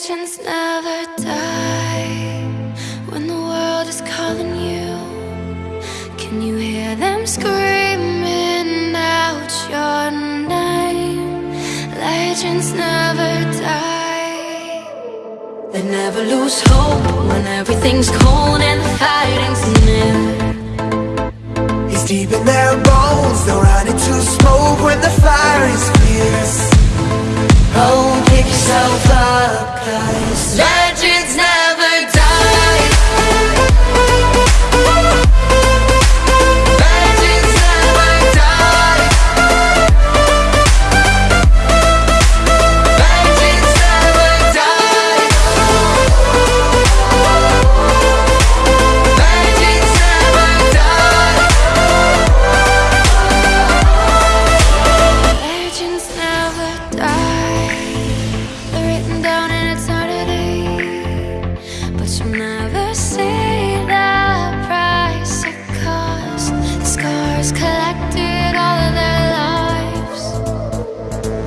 Legends never die when the world is calling you. Can you hear them screaming out your name? Legends never die. They never lose hope when everything's cold and the fighting's near. It's deep in their bones, they'll run into smoke when the fire is fierce. Oh,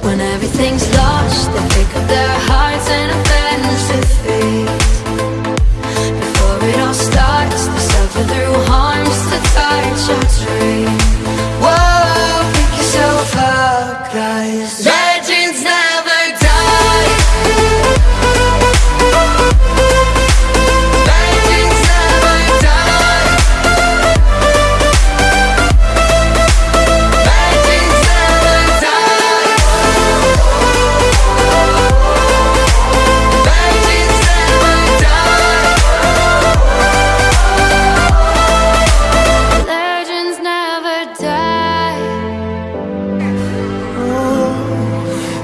When everything's lost, they pick up their hearts and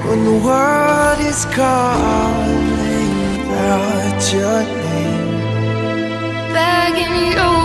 when the world is calling out your name. begging you